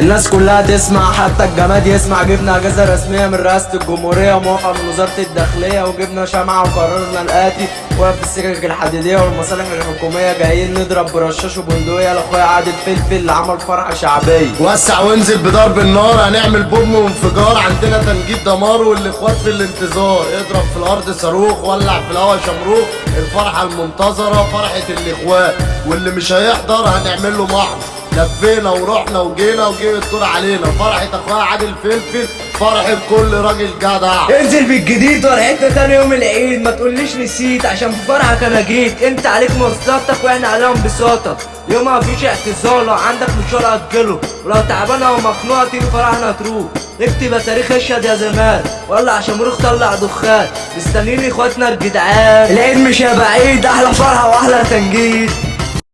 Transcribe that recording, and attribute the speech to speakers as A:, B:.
A: الناس كلها تسمع حتى الجماد يسمع. جبنا اجازه رسمية من رئاسة الجمهورية وموافقه من وزارة الداخلية وجبنا شمعة وقررنا الآتي. وقف السكك الحديدية والمصالح الحكومية جايين نضرب برشاش وبندقية لأخويا عادل فلفل اللي عمل فرحه شعبيه
B: وسع وانزل بضرب النار هنعمل بوم وانفجار. عندنا تنجيد دمار والاخوات في الانتظار. اضرب في الأرض صاروخ ولع في الهوا شمروخ. الفرحة المنتظرة فرحة الاخوات واللي مش هيحضر هنعمل له محضر. لفينا ورحنا وجينا وجه الدور علينا. فرحة أخويا عادل فلفل فرحة كل راجل جدع.
C: انزل بالجديد وريحتنا تاني يوم العيد. ما تقوليش نسيت عشان في فرحك أنا جيت. انت عليك مواصلاتك وإحنا عليهم بساطك يوم مفيش اعتذار لو عندك مشوار أجله. ولو تعبانة أو مخنوقه تيجي فرحنا تروح. اكتب تاريخ أشهد يا زمان. ولا عشان مروخ طلع دخان. مستنيين إخواتنا الجدعان. العيد مش هيبقى عيد أحلى فرحة وأحلى تنجيد.